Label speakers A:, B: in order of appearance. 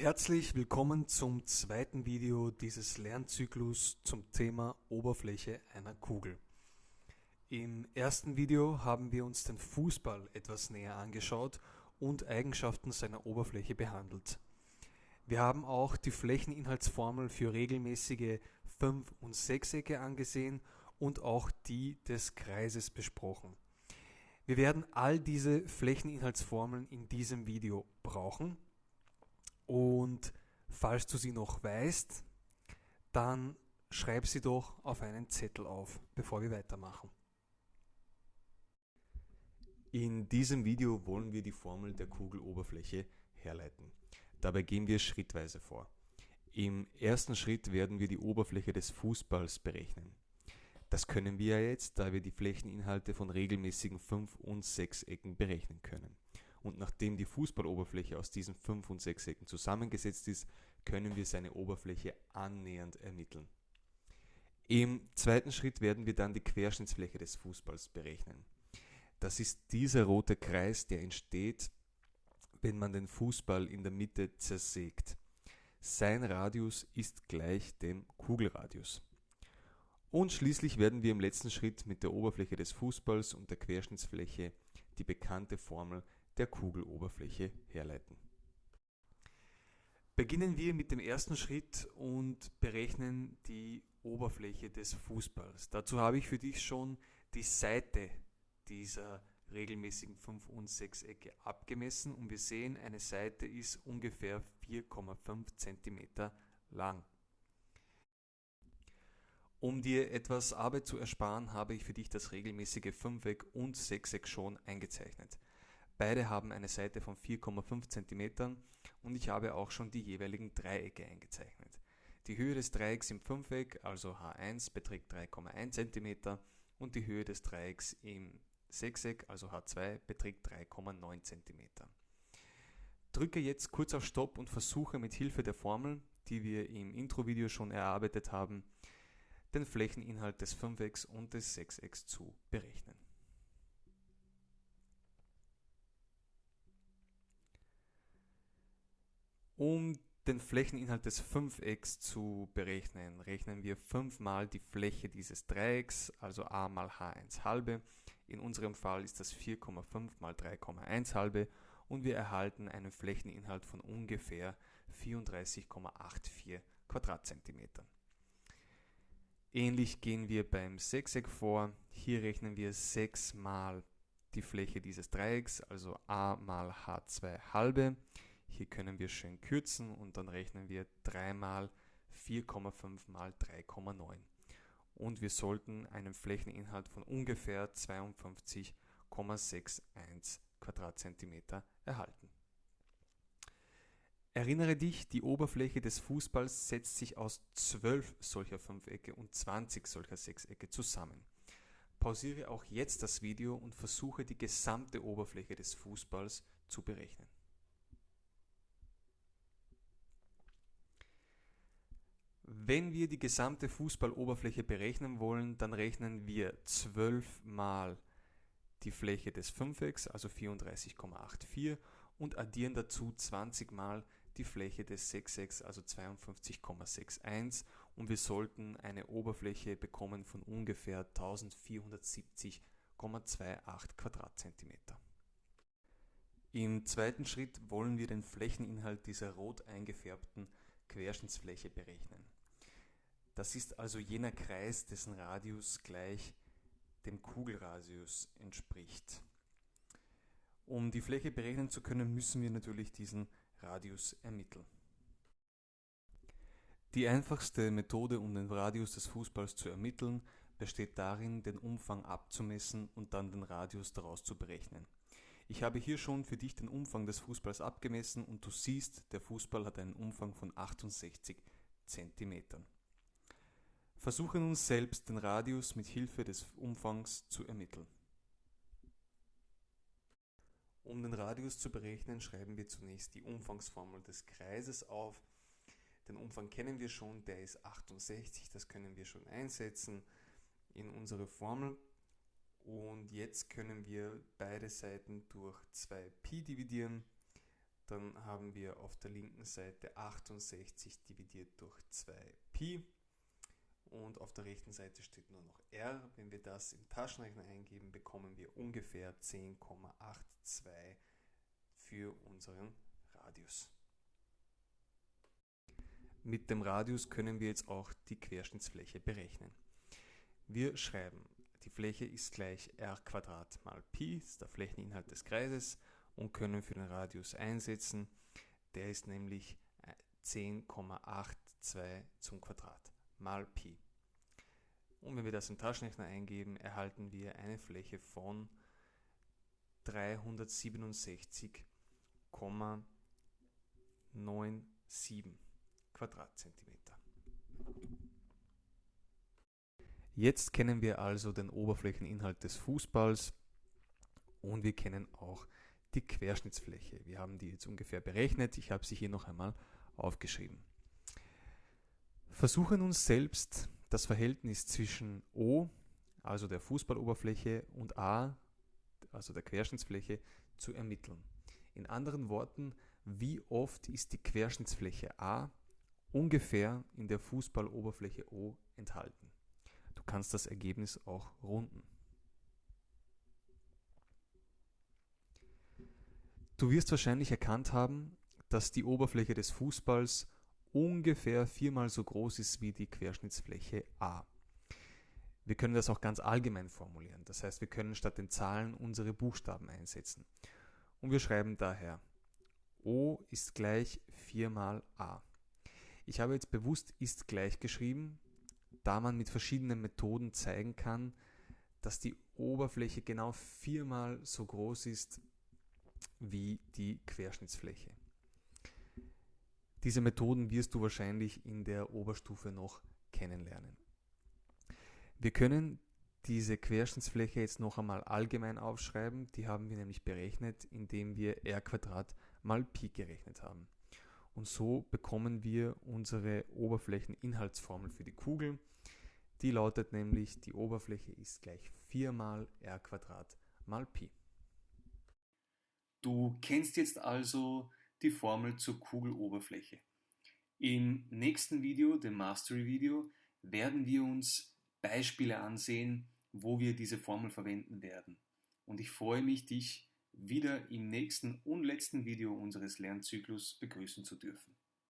A: Herzlich willkommen zum zweiten Video dieses Lernzyklus zum Thema Oberfläche einer Kugel. Im ersten Video haben wir uns den Fußball etwas näher angeschaut und Eigenschaften seiner Oberfläche behandelt. Wir haben auch die Flächeninhaltsformel für regelmäßige Fünf- und Sechsecke angesehen und auch die des Kreises besprochen. Wir werden all diese Flächeninhaltsformeln in diesem Video brauchen und falls du sie noch weißt, dann schreib sie doch auf einen Zettel auf, bevor wir weitermachen.
B: In diesem Video wollen wir die Formel der Kugeloberfläche herleiten. Dabei gehen wir schrittweise vor. Im ersten Schritt werden wir die Oberfläche des Fußballs berechnen. Das können wir ja jetzt, da wir die Flächeninhalte von regelmäßigen Fünf- und Sechsecken berechnen können und nachdem die Fußballoberfläche aus diesen fünf und sechs Ecken zusammengesetzt ist, können wir seine Oberfläche annähernd ermitteln. Im zweiten Schritt werden wir dann die Querschnittsfläche des Fußballs berechnen. Das ist dieser rote Kreis, der entsteht, wenn man den Fußball in der Mitte zersägt. Sein Radius ist gleich dem Kugelradius. Und schließlich werden wir im letzten Schritt mit der Oberfläche des Fußballs und der Querschnittsfläche die bekannte Formel der Kugeloberfläche herleiten.
A: Beginnen wir mit dem ersten Schritt und berechnen die Oberfläche des Fußballs. Dazu habe ich für dich schon die Seite dieser regelmäßigen 5 und 6 Ecke abgemessen und wir sehen, eine Seite ist ungefähr 4,5 cm lang. Um dir etwas Arbeit zu ersparen, habe ich für dich das regelmäßige Fünfeck und Sechseck schon eingezeichnet. Beide haben eine Seite von 4,5 cm und ich habe auch schon die jeweiligen Dreiecke eingezeichnet. Die Höhe des Dreiecks im Fünfeck, also H1, beträgt 3,1 cm und die Höhe des Dreiecks im Sechseck, also H2, beträgt 3,9 cm. Drücke jetzt kurz auf Stopp und versuche mit Hilfe der Formel, die wir im Intro-Video schon erarbeitet haben, den Flächeninhalt des Fünfecks und des Sechsecks zu berechnen. Um den Flächeninhalt des Fünfecks zu berechnen, rechnen wir 5 mal die Fläche dieses Dreiecks, also a mal h1 halbe. In unserem Fall ist das 4,5 mal 3,1 halbe und wir erhalten einen Flächeninhalt von ungefähr 34,84 Quadratzentimetern. Ähnlich gehen wir beim Sechseck vor. Hier rechnen wir 6 mal die Fläche dieses Dreiecks, also a mal h2 halbe. Hier können wir schön kürzen und dann rechnen wir 3 mal 4,5 mal 3,9. Und wir sollten einen Flächeninhalt von ungefähr 52,61 Quadratzentimeter erhalten. Erinnere dich, die Oberfläche des Fußballs setzt sich aus 12 solcher Fünfecke und 20 solcher Sechsecke zusammen. Pausiere auch jetzt das Video und versuche die gesamte Oberfläche des Fußballs zu berechnen. Wenn wir die gesamte Fußballoberfläche berechnen wollen, dann rechnen wir 12 mal die Fläche des Fünfecks, also 34,84 und addieren dazu 20 mal die Fläche des Sechsecks, also 52,61 und wir sollten eine Oberfläche bekommen von ungefähr 1470,28 Quadratzentimeter. Im zweiten Schritt wollen wir den Flächeninhalt dieser rot eingefärbten Querschnittsfläche berechnen. Das ist also jener Kreis, dessen Radius gleich dem Kugelradius entspricht. Um die Fläche berechnen zu können, müssen wir natürlich diesen Radius ermitteln. Die einfachste Methode, um den Radius des Fußballs zu ermitteln, besteht darin, den Umfang abzumessen und dann den Radius daraus zu berechnen. Ich habe hier schon für dich den Umfang des Fußballs abgemessen und du siehst, der Fußball hat einen Umfang von 68 cm. Versuche nun selbst den Radius mit Hilfe des Umfangs zu ermitteln. Um den Radius zu berechnen, schreiben wir zunächst die Umfangsformel des Kreises auf. Den Umfang kennen wir schon, der ist 68, das können wir schon einsetzen in unsere Formel. Und jetzt können wir beide Seiten durch 2pi dividieren.
B: dann haben wir auf der linken Seite 68 dividiert durch 2pi und auf der rechten Seite steht nur noch r. Wenn wir das im Taschenrechner eingeben, bekommen wir ungefähr 10,82 für unseren Radius. Mit dem Radius können wir jetzt auch die Querschnittsfläche berechnen. Wir schreiben, die Fläche ist gleich r mal Pi, ist der Flächeninhalt des Kreises, und können für den Radius einsetzen. Der ist nämlich 10,82 äh, zum Quadrat mal Pi. Und wenn wir das im Taschenrechner eingeben, erhalten wir eine Fläche von 367,97 Quadratzentimeter. Jetzt kennen wir also den Oberflächeninhalt des Fußballs und wir kennen auch die Querschnittsfläche. Wir haben die jetzt ungefähr berechnet. Ich habe sie hier noch einmal aufgeschrieben. Versuchen uns selbst das Verhältnis zwischen O, also der Fußballoberfläche, und A, also der Querschnittsfläche, zu ermitteln. In anderen Worten, wie oft ist die Querschnittsfläche A ungefähr in der Fußballoberfläche O enthalten. Du kannst das Ergebnis auch runden. Du wirst wahrscheinlich erkannt haben, dass die Oberfläche des Fußballs ungefähr viermal so groß ist wie die Querschnittsfläche A. Wir können das auch ganz allgemein formulieren. Das heißt, wir können statt den Zahlen unsere Buchstaben einsetzen. Und wir schreiben daher, O ist gleich 4 mal A. Ich habe jetzt bewusst ist gleich geschrieben, da man mit verschiedenen Methoden zeigen kann, dass die Oberfläche genau viermal so groß ist wie die Querschnittsfläche. Diese Methoden wirst du wahrscheinlich in der Oberstufe noch kennenlernen. Wir können diese Querschnittsfläche jetzt noch einmal allgemein aufschreiben. Die haben wir nämlich berechnet, indem wir r mal Pi gerechnet haben. Und so bekommen wir unsere Oberflächeninhaltsformel für die Kugel. Die lautet nämlich, die Oberfläche ist gleich 4 mal r mal Pi.
A: Du kennst jetzt also die Formel zur Kugeloberfläche. Im nächsten Video, dem Mastery-Video, werden wir uns Beispiele ansehen, wo wir diese Formel verwenden werden. Und ich freue mich, dich wieder im nächsten und letzten Video unseres Lernzyklus begrüßen zu dürfen.